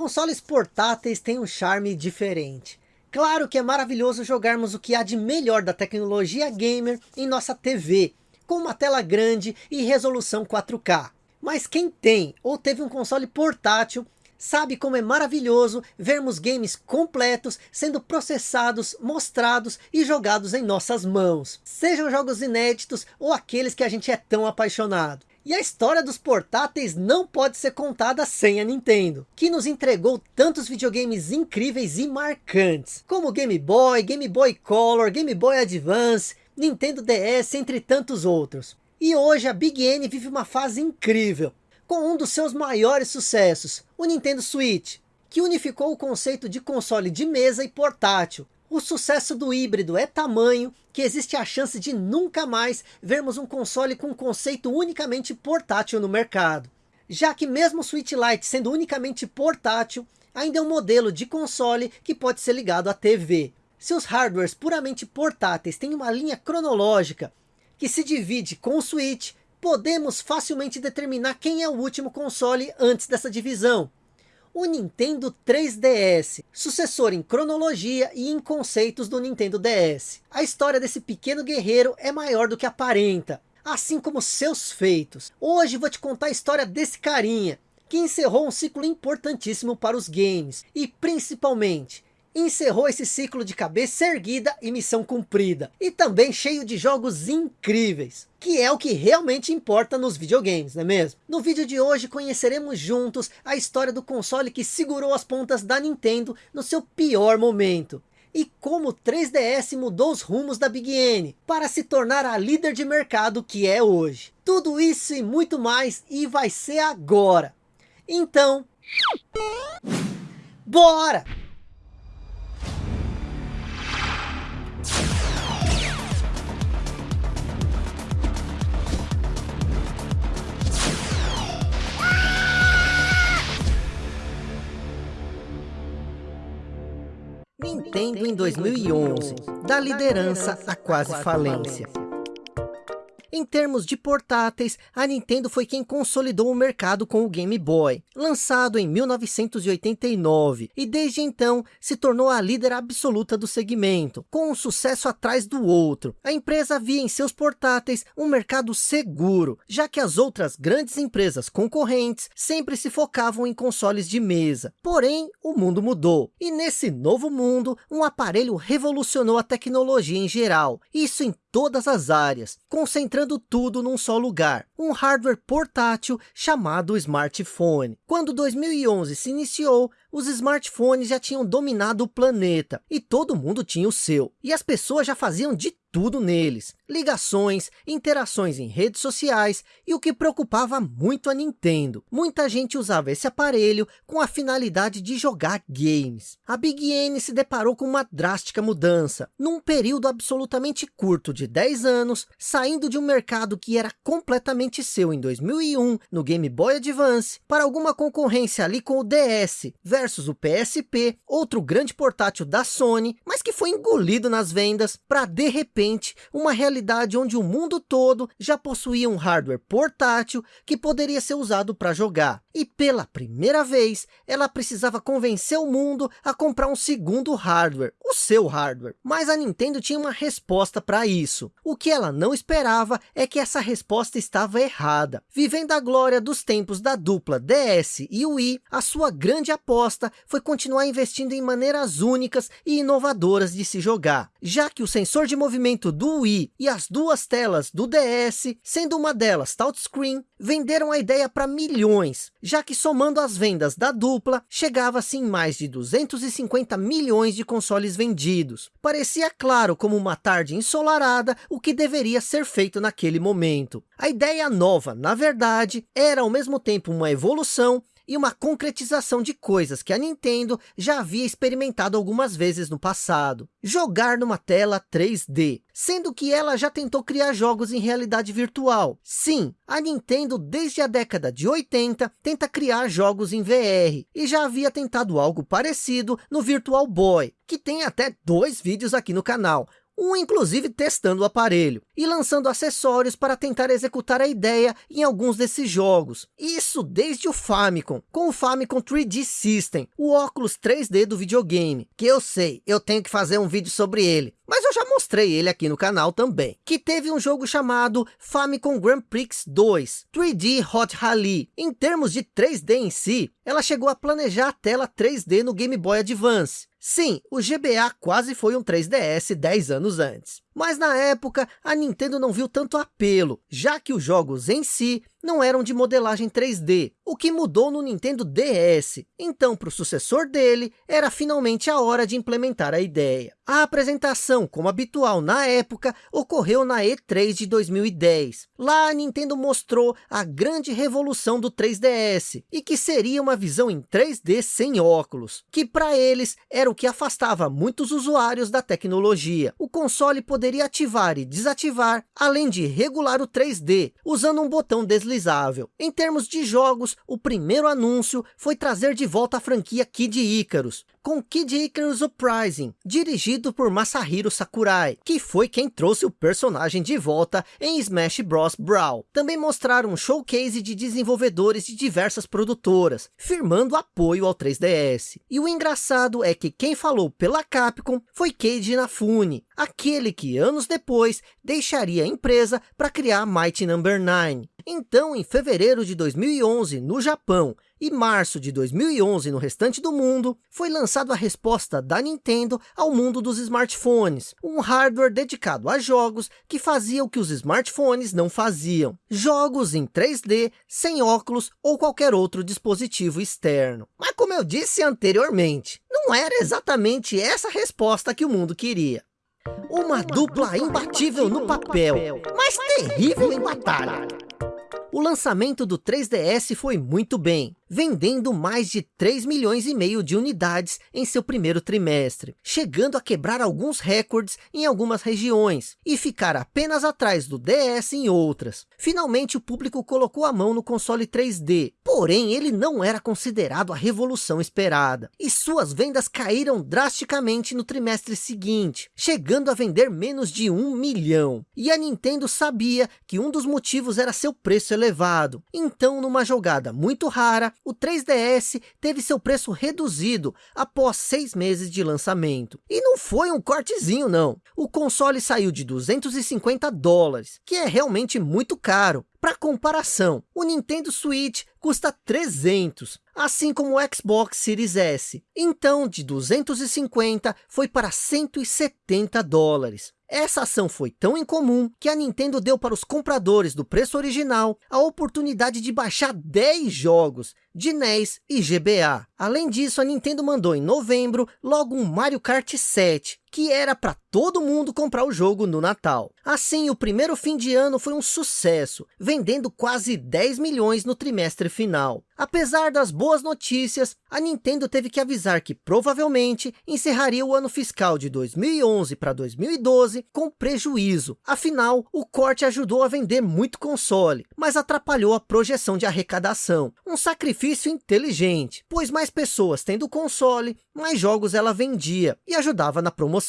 Consoles portáteis têm um charme diferente. Claro que é maravilhoso jogarmos o que há de melhor da tecnologia gamer em nossa TV, com uma tela grande e resolução 4K. Mas quem tem ou teve um console portátil sabe como é maravilhoso vermos games completos sendo processados, mostrados e jogados em nossas mãos. Sejam jogos inéditos ou aqueles que a gente é tão apaixonado. E a história dos portáteis não pode ser contada sem a Nintendo, que nos entregou tantos videogames incríveis e marcantes, como Game Boy, Game Boy Color, Game Boy Advance, Nintendo DS, entre tantos outros. E hoje a Big N vive uma fase incrível, com um dos seus maiores sucessos, o Nintendo Switch, que unificou o conceito de console de mesa e portátil, o sucesso do híbrido é tamanho que existe a chance de nunca mais vermos um console com conceito unicamente portátil no mercado. Já que mesmo o Switch Lite sendo unicamente portátil, ainda é um modelo de console que pode ser ligado à TV. Se os hardwares puramente portáteis têm uma linha cronológica que se divide com o Switch, podemos facilmente determinar quem é o último console antes dessa divisão o Nintendo 3DS, sucessor em cronologia e em conceitos do Nintendo DS. A história desse pequeno guerreiro é maior do que aparenta, assim como seus feitos. Hoje vou te contar a história desse carinha, que encerrou um ciclo importantíssimo para os games, e principalmente encerrou esse ciclo de cabeça erguida e missão cumprida. E também cheio de jogos incríveis. Que é o que realmente importa nos videogames, não é mesmo? No vídeo de hoje conheceremos juntos a história do console que segurou as pontas da Nintendo no seu pior momento. E como o 3DS mudou os rumos da Big N para se tornar a líder de mercado que é hoje. Tudo isso e muito mais e vai ser agora. Então... Bora! Nintendo em 2011, da liderança à quase falência. Em termos de portáteis, a Nintendo foi quem consolidou o mercado com o Game Boy, lançado em 1989, e desde então se tornou a líder absoluta do segmento, com um sucesso atrás do outro. A empresa via em seus portáteis um mercado seguro, já que as outras grandes empresas concorrentes sempre se focavam em consoles de mesa. Porém, o mundo mudou, e nesse novo mundo, um aparelho revolucionou a tecnologia em geral, isso em todas as áreas, concentrando tudo num só lugar, um hardware portátil chamado smartphone. Quando 2011 se iniciou, os smartphones já tinham dominado o planeta e todo mundo tinha o seu. E as pessoas já faziam de tudo neles. Ligações, interações em redes sociais e o que preocupava muito a Nintendo. Muita gente usava esse aparelho com a finalidade de jogar games. A Big N se deparou com uma drástica mudança. Num período absolutamente curto de 10 anos, saindo de um mercado que era completamente seu em 2001, no Game Boy Advance, para alguma concorrência ali com o DS versus o PSP, outro grande portátil da Sony, mas que foi engolido nas vendas para de repente repente uma realidade onde o mundo todo já possuía um hardware portátil que poderia ser usado para jogar. E pela primeira vez, ela precisava convencer o mundo a comprar um segundo hardware, o seu hardware. Mas a Nintendo tinha uma resposta para isso. O que ela não esperava é que essa resposta estava errada. Vivendo a glória dos tempos da dupla DS e Wii, a sua grande aposta foi continuar investindo em maneiras únicas e inovadoras de se jogar. Já que o sensor de movimento do Wii e as duas telas do DS, sendo uma delas touchscreen, venderam a ideia para milhões, já que somando as vendas da dupla, chegava-se em mais de 250 milhões de consoles vendidos. Parecia claro como uma tarde ensolarada o que deveria ser feito naquele momento. A ideia nova, na verdade, era ao mesmo tempo uma evolução e uma concretização de coisas que a Nintendo já havia experimentado algumas vezes no passado. Jogar numa tela 3D, sendo que ela já tentou criar jogos em realidade virtual. Sim, a Nintendo desde a década de 80 tenta criar jogos em VR, e já havia tentado algo parecido no Virtual Boy, que tem até dois vídeos aqui no canal, um inclusive testando o aparelho, e lançando acessórios para tentar executar a ideia em alguns desses jogos. Isso desde o Famicom, com o Famicom 3D System, o óculos 3D do videogame, que eu sei, eu tenho que fazer um vídeo sobre ele, mas eu já mostrei ele aqui no canal também, que teve um jogo chamado Famicom Grand Prix 2, 3D Hot Rally. Em termos de 3D em si, ela chegou a planejar a tela 3D no Game Boy Advance. Sim, o GBA quase foi um 3DS 10 anos antes. Mas na época, a Nintendo não viu tanto apelo, já que os jogos em si não eram de modelagem 3D, o que mudou no Nintendo DS. Então, para o sucessor dele, era finalmente a hora de implementar a ideia. A apresentação, como habitual na época, ocorreu na E3 de 2010. Lá a Nintendo mostrou a grande revolução do 3DS, e que seria uma visão em 3D sem óculos, que para eles era o que afastava muitos usuários da tecnologia. O console poderia ativar e desativar, além de regular o 3D, usando um botão deslizável. Em termos de jogos, o primeiro anúncio foi trazer de volta a franquia Kid Icarus, com Kid Icarus Uprising, dirigido por Masahiro Sakurai, que foi quem trouxe o personagem de volta em Smash Bros. Brawl. Também mostraram um showcase de desenvolvedores de diversas produtoras, firmando apoio ao 3DS. E o engraçado é que quem falou pela Capcom foi Keiji Inafune, aquele que anos depois deixaria a empresa para criar Mighty Number no. 9. Então, em fevereiro de 2011, no Japão, e março de 2011 no restante do mundo, foi lançado a resposta da Nintendo ao mundo dos smartphones, um hardware dedicado a jogos que fazia o que os smartphones não faziam, jogos em 3D, sem óculos ou qualquer outro dispositivo externo. Mas como eu disse anteriormente, não era exatamente essa resposta que o mundo queria. Uma dupla imbatível no papel, mas terrível em batalha. O lançamento do 3DS foi muito bem, vendendo mais de 3 milhões e meio de unidades em seu primeiro trimestre, chegando a quebrar alguns recordes em algumas regiões, e ficar apenas atrás do DS em outras. Finalmente o público colocou a mão no console 3D, porém ele não era considerado a revolução esperada, e suas vendas caíram drasticamente no trimestre seguinte, chegando a vender menos de um milhão. E a Nintendo sabia que um dos motivos era seu preço elevado, então numa jogada muito rara, o 3DS teve seu preço reduzido após seis meses de lançamento. E não foi um cortezinho não. O console saiu de 250 dólares, que é realmente muito caro. Para comparação, o Nintendo Switch custa 300, assim como o Xbox Series S. Então, de 250 foi para 170 dólares. Essa ação foi tão incomum que a Nintendo deu para os compradores do preço original a oportunidade de baixar 10 jogos de NES e GBA. Além disso, a Nintendo mandou em novembro logo um Mario Kart 7, que era para todo mundo comprar o jogo no Natal. Assim, o primeiro fim de ano foi um sucesso, vendendo quase 10 milhões no trimestre final. Apesar das boas notícias, a Nintendo teve que avisar que provavelmente encerraria o ano fiscal de 2011 para 2012 com prejuízo. Afinal, o corte ajudou a vender muito console, mas atrapalhou a projeção de arrecadação. Um sacrifício inteligente, pois mais pessoas tendo console, mais jogos ela vendia e ajudava na promoção.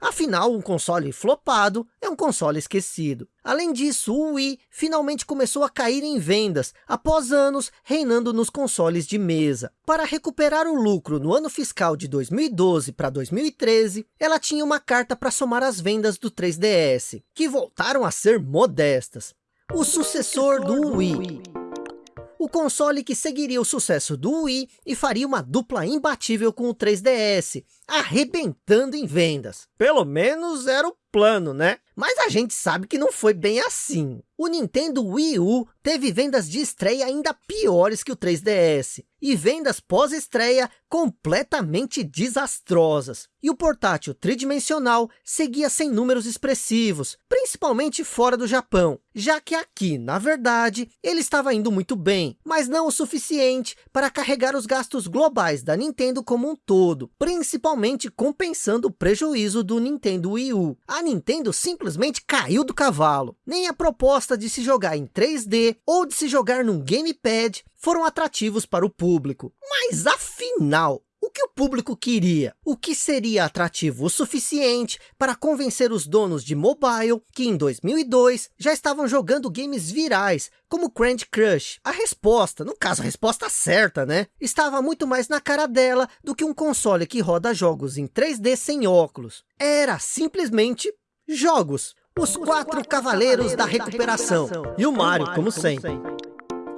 Afinal, um console flopado é um console esquecido. Além disso, o Wii finalmente começou a cair em vendas, após anos reinando nos consoles de mesa. Para recuperar o lucro no ano fiscal de 2012 para 2013, ela tinha uma carta para somar as vendas do 3DS, que voltaram a ser modestas. O sucessor do Wii o console que seguiria o sucesso do Wii e faria uma dupla imbatível com o 3DS, arrebentando em vendas. Pelo menos era o plano, né? Mas a gente sabe que não foi bem assim. O Nintendo Wii U teve vendas de estreia ainda piores que o 3DS. E vendas pós-estreia completamente desastrosas. E o portátil tridimensional seguia sem números expressivos, principalmente fora do Japão. Já que aqui, na verdade, ele estava indo muito bem, mas não o suficiente para carregar os gastos globais da Nintendo como um todo. Principalmente compensando o prejuízo do Nintendo Wii U. A Nintendo simplesmente caiu do cavalo. Nem a proposta de se jogar em 3D ou de se jogar num gamepad foram atrativos para o público. Mas afinal, o que o público queria. O que seria atrativo o suficiente para convencer os donos de mobile que em 2002 já estavam jogando games virais, como Candy Crush. A resposta, no caso a resposta certa, né? Estava muito mais na cara dela do que um console que roda jogos em 3D sem óculos. Era simplesmente jogos. Os, quatro, cavaleiros, da, recuperação. E o Mario, como sempre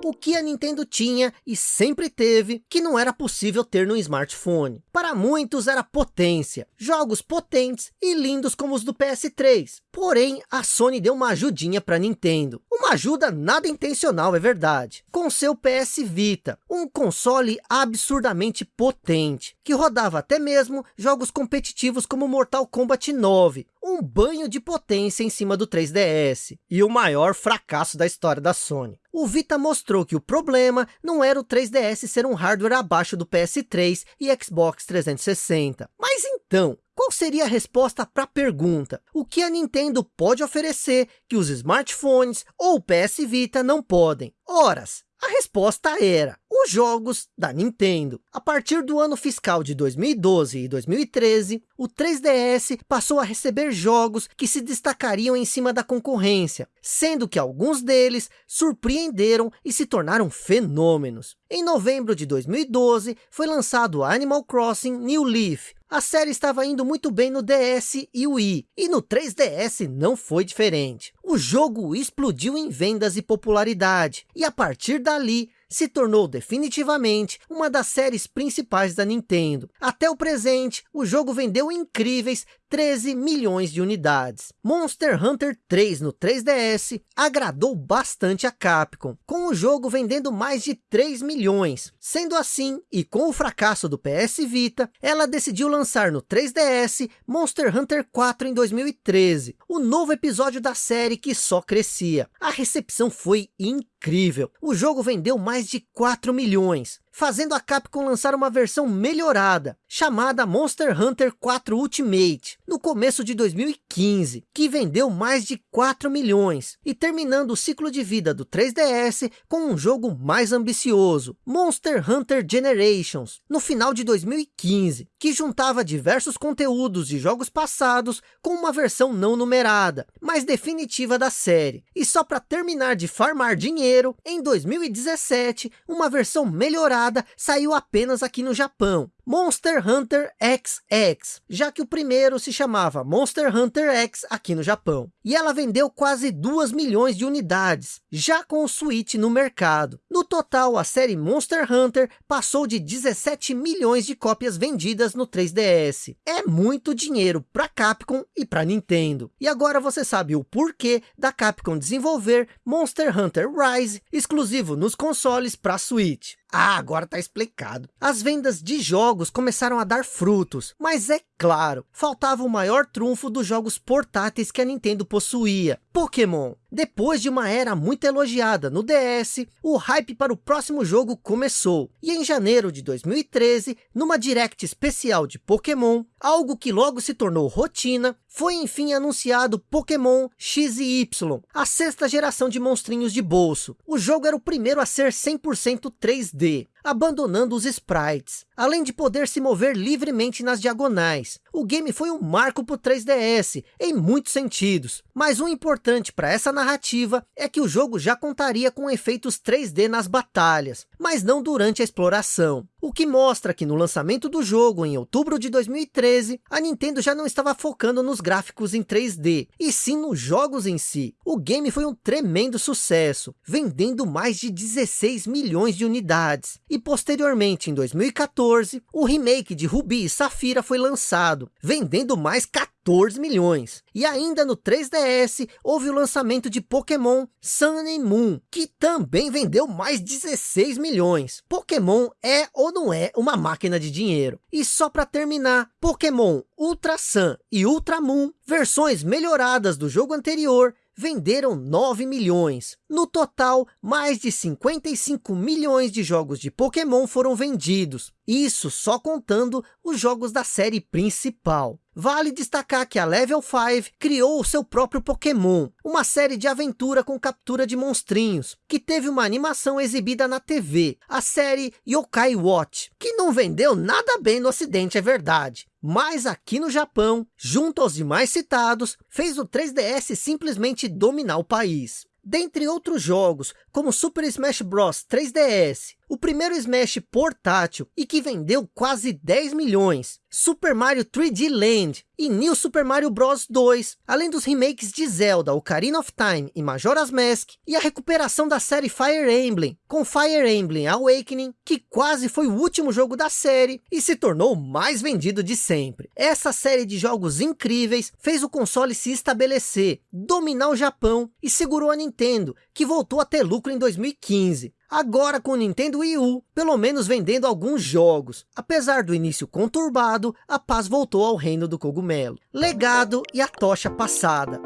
o que a Nintendo tinha e sempre teve que não era possível ter no smartphone. Para muitos era potência, jogos potentes e lindos como os do PS3. Porém, a Sony deu uma ajudinha para Nintendo. Uma ajuda nada intencional, é verdade. Com seu PS Vita, um console absurdamente potente, que rodava até mesmo jogos competitivos como Mortal Kombat 9, um banho de potência em cima do 3DS, e o maior fracasso da história da Sony. O Vita mostrou que o problema não era o 3DS ser um hardware abaixo do PS3 e Xbox 360. Mas então, qual seria a resposta para a pergunta? O que a Nintendo pode oferecer que os smartphones ou o PS Vita não podem? Horas, a resposta era os jogos da Nintendo. A partir do ano fiscal de 2012 e 2013, o 3DS passou a receber jogos que se destacariam em cima da concorrência, sendo que alguns deles surpreenderam e se tornaram fenômenos. Em novembro de 2012, foi lançado Animal Crossing New Leaf, a série estava indo muito bem no DS e Wii, e no 3DS não foi diferente. O jogo explodiu em vendas e popularidade, e a partir dali, se tornou definitivamente uma das séries principais da Nintendo. Até o presente, o jogo vendeu incríveis 13 milhões de unidades. Monster Hunter 3 no 3DS agradou bastante a Capcom, com o jogo vendendo mais de 3 milhões. Sendo assim, e com o fracasso do PS Vita, ela decidiu lançar no 3DS Monster Hunter 4 em 2013, o novo episódio da série que só crescia. A recepção foi incrível. O jogo vendeu mais de 4 milhões fazendo a Capcom lançar uma versão melhorada, chamada Monster Hunter 4 Ultimate, no começo de 2015, que vendeu mais de 4 milhões, e terminando o ciclo de vida do 3DS com um jogo mais ambicioso, Monster Hunter Generations, no final de 2015, que juntava diversos conteúdos de jogos passados com uma versão não numerada, mas definitiva da série. E só para terminar de farmar dinheiro, em 2017, uma versão melhorada saiu apenas aqui no Japão, Monster Hunter XX, já que o primeiro se chamava Monster Hunter X aqui no Japão. E ela vendeu quase 2 milhões de unidades, já com o Switch no mercado. No total, a série Monster Hunter passou de 17 milhões de cópias vendidas no 3DS. É muito dinheiro para Capcom e para Nintendo. E agora você sabe o porquê da Capcom desenvolver Monster Hunter Rise, exclusivo nos consoles para Switch. Ah, agora está explicado. As vendas de jogos começaram a dar frutos, mas é claro, faltava o maior trunfo dos jogos portáteis que a Nintendo possuía, Pokémon. Depois de uma era muito elogiada no DS, o hype para o próximo jogo começou. E em janeiro de 2013, numa Direct especial de Pokémon, algo que logo se tornou rotina, foi enfim anunciado Pokémon X e Y, a sexta geração de monstrinhos de bolso. O jogo era o primeiro a ser 100% 3D abandonando os sprites, além de poder se mover livremente nas diagonais. O game foi um marco para o 3DS, em muitos sentidos, mas o importante para essa narrativa é que o jogo já contaria com efeitos 3D nas batalhas, mas não durante a exploração. O que mostra que no lançamento do jogo, em outubro de 2013, a Nintendo já não estava focando nos gráficos em 3D, e sim nos jogos em si. O game foi um tremendo sucesso, vendendo mais de 16 milhões de unidades. E posteriormente, em 2014, o remake de Ruby e Safira foi lançado, vendendo mais 14 14 milhões. E ainda no 3DS, houve o lançamento de Pokémon Sun and Moon, que também vendeu mais 16 milhões. Pokémon é ou não é uma máquina de dinheiro. E só para terminar, Pokémon Ultra Sun e Ultra Moon, versões melhoradas do jogo anterior, venderam 9 milhões. No total, mais de 55 milhões de jogos de Pokémon foram vendidos. Isso só contando os jogos da série principal. Vale destacar que a Level 5 criou o seu próprio Pokémon, uma série de aventura com captura de monstrinhos, que teve uma animação exibida na TV, a série Yokai Watch, que não vendeu nada bem no ocidente, é verdade. Mas aqui no Japão, junto aos demais citados, fez o 3DS simplesmente dominar o país. Dentre outros jogos, como Super Smash Bros 3DS, o primeiro Smash portátil e que vendeu quase 10 milhões, Super Mario 3D Land e New Super Mario Bros 2, além dos remakes de Zelda, Ocarina of Time e Majora's Mask, e a recuperação da série Fire Emblem, com Fire Emblem Awakening, que quase foi o último jogo da série e se tornou o mais vendido de sempre. Essa série de jogos incríveis fez o console se estabelecer, dominar o Japão e segurou a Nintendo, que voltou a ter lucro em 2015. Agora com o Nintendo Wii U, pelo menos vendendo alguns jogos. Apesar do início conturbado, a paz voltou ao reino do cogumelo. Legado e a tocha passada.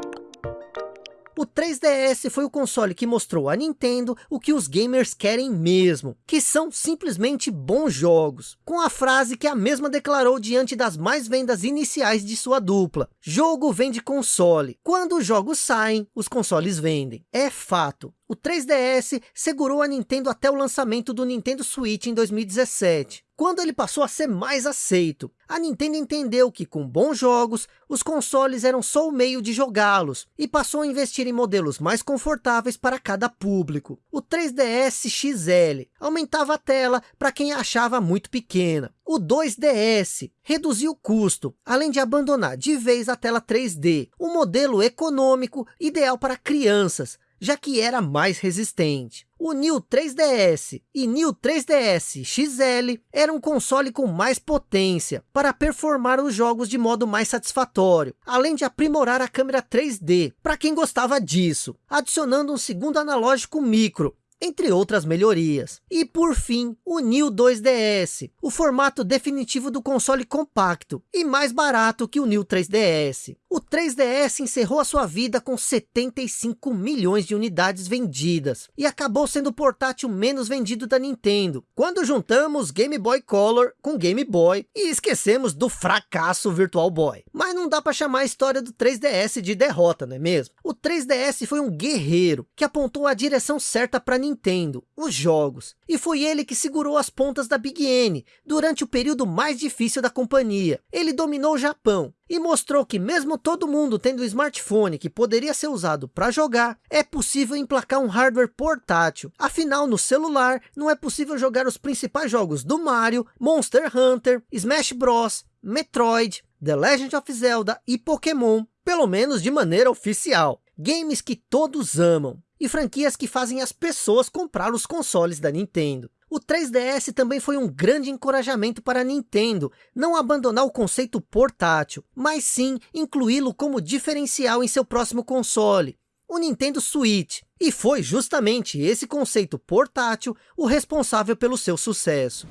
O 3DS foi o console que mostrou à Nintendo o que os gamers querem mesmo, que são simplesmente bons jogos, com a frase que a mesma declarou diante das mais vendas iniciais de sua dupla. Jogo vende console, quando os jogos saem, os consoles vendem. É fato. O 3DS segurou a Nintendo até o lançamento do Nintendo Switch em 2017. Quando ele passou a ser mais aceito, a Nintendo entendeu que com bons jogos, os consoles eram só o meio de jogá-los, e passou a investir em modelos mais confortáveis para cada público. O 3DS XL aumentava a tela para quem achava muito pequena. O 2DS reduziu o custo, além de abandonar de vez a tela 3D, um modelo econômico ideal para crianças, já que era mais resistente. O New 3DS e New 3DS XL era um console com mais potência para performar os jogos de modo mais satisfatório, além de aprimorar a câmera 3D, para quem gostava disso, adicionando um segundo analógico micro, entre outras melhorias. E por fim, o New 2DS, o formato definitivo do console compacto e mais barato que o New 3DS. O 3DS encerrou a sua vida com 75 milhões de unidades vendidas e acabou sendo o portátil menos vendido da Nintendo, quando juntamos Game Boy Color com Game Boy e esquecemos do fracasso Virtual Boy. Mas não dá para chamar a história do 3DS de derrota, não é mesmo? O 3DS foi um guerreiro que apontou a direção certa para Nintendo, os jogos. E foi ele que segurou as pontas da Big N durante o período mais difícil da companhia. Ele dominou o Japão e mostrou que mesmo todo mundo tendo um smartphone que poderia ser usado para jogar, é possível emplacar um hardware portátil. Afinal, no celular, não é possível jogar os principais jogos do Mario, Monster Hunter, Smash Bros, Metroid, The Legend of Zelda e Pokémon, pelo menos de maneira oficial. Games que todos amam e franquias que fazem as pessoas comprar os consoles da Nintendo. O 3DS também foi um grande encorajamento para a Nintendo, não abandonar o conceito portátil, mas sim incluí-lo como diferencial em seu próximo console, o Nintendo Switch. E foi justamente esse conceito portátil o responsável pelo seu sucesso.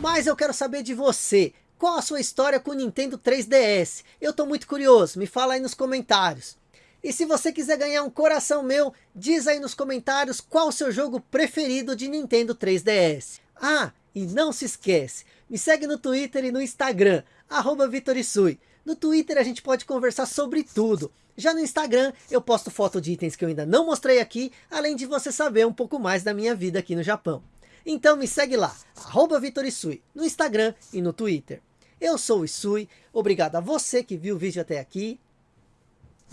Mas eu quero saber de você, qual a sua história com o Nintendo 3DS? Eu estou muito curioso, me fala aí nos comentários. E se você quiser ganhar um coração meu, diz aí nos comentários qual o seu jogo preferido de Nintendo 3DS. Ah, e não se esquece, me segue no Twitter e no Instagram, arroba Vitorisui. No Twitter a gente pode conversar sobre tudo. Já no Instagram eu posto foto de itens que eu ainda não mostrei aqui, além de você saber um pouco mais da minha vida aqui no Japão. Então me segue lá, arroba Vitorisui, no Instagram e no Twitter. Eu sou o Isui, obrigado a você que viu o vídeo até aqui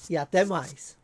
e até mais.